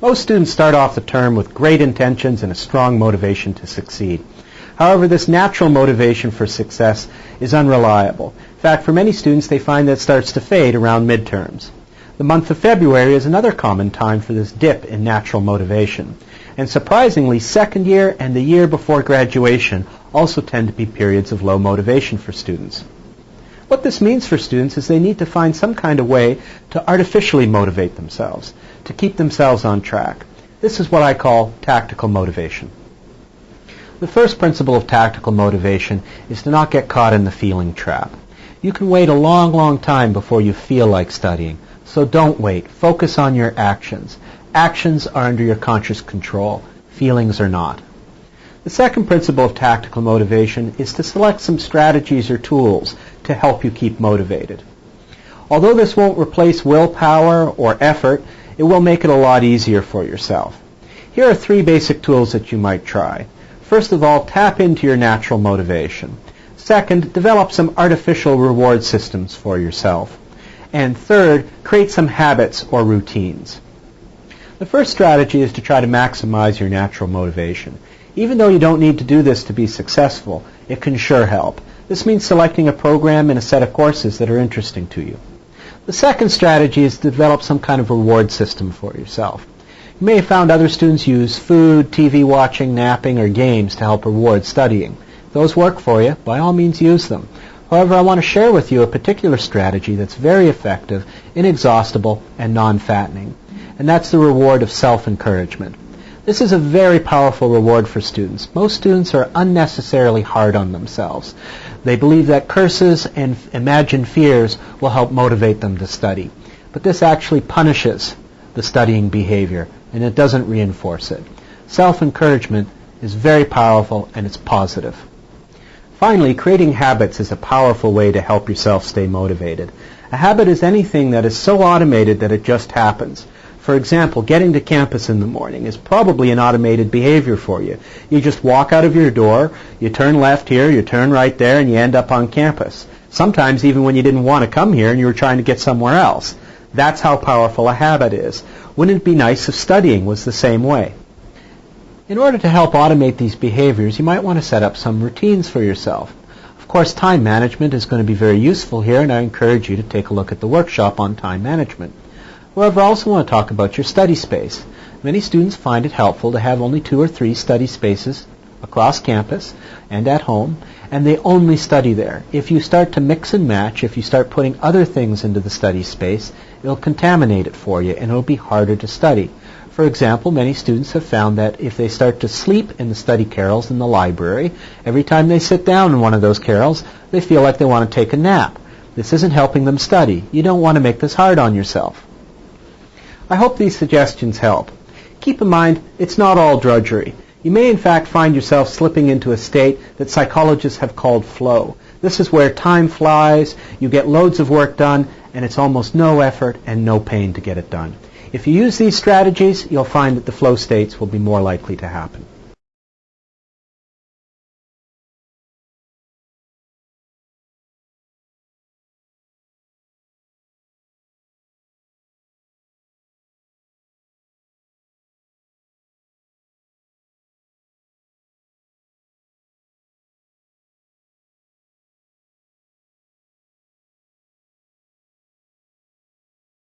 Most students start off the term with great intentions and a strong motivation to succeed. However, this natural motivation for success is unreliable. In fact, for many students, they find that it starts to fade around midterms. The month of February is another common time for this dip in natural motivation. And surprisingly, second year and the year before graduation also tend to be periods of low motivation for students. What this means for students is they need to find some kind of way to artificially motivate themselves, to keep themselves on track. This is what I call tactical motivation. The first principle of tactical motivation is to not get caught in the feeling trap. You can wait a long, long time before you feel like studying, so don't wait. Focus on your actions. Actions are under your conscious control. Feelings are not. The second principle of tactical motivation is to select some strategies or tools to help you keep motivated. Although this won't replace willpower or effort, it will make it a lot easier for yourself. Here are three basic tools that you might try. First of all, tap into your natural motivation. Second, develop some artificial reward systems for yourself. And third, create some habits or routines. The first strategy is to try to maximize your natural motivation. Even though you don't need to do this to be successful, it can sure help. This means selecting a program and a set of courses that are interesting to you. The second strategy is to develop some kind of reward system for yourself. You may have found other students use food, TV watching, napping, or games to help reward studying. If those work for you, by all means use them. However, I want to share with you a particular strategy that's very effective, inexhaustible, and non-fattening. And that's the reward of self-encouragement. This is a very powerful reward for students. Most students are unnecessarily hard on themselves. They believe that curses and imagined fears will help motivate them to study. But this actually punishes the studying behavior and it doesn't reinforce it. Self-encouragement is very powerful and it's positive. Finally, creating habits is a powerful way to help yourself stay motivated. A habit is anything that is so automated that it just happens. For example, getting to campus in the morning is probably an automated behavior for you. You just walk out of your door, you turn left here, you turn right there, and you end up on campus. Sometimes even when you didn't want to come here and you were trying to get somewhere else. That's how powerful a habit is. Wouldn't it be nice if studying was the same way? In order to help automate these behaviors, you might want to set up some routines for yourself. Of course, time management is going to be very useful here, and I encourage you to take a look at the workshop on time management. However, I also want to talk about your study space. Many students find it helpful to have only two or three study spaces across campus and at home, and they only study there. If you start to mix and match, if you start putting other things into the study space, it'll contaminate it for you and it'll be harder to study. For example, many students have found that if they start to sleep in the study carrels in the library, every time they sit down in one of those carrels, they feel like they want to take a nap. This isn't helping them study. You don't want to make this hard on yourself. I hope these suggestions help. Keep in mind, it's not all drudgery. You may in fact find yourself slipping into a state that psychologists have called flow. This is where time flies, you get loads of work done, and it's almost no effort and no pain to get it done. If you use these strategies, you'll find that the flow states will be more likely to happen.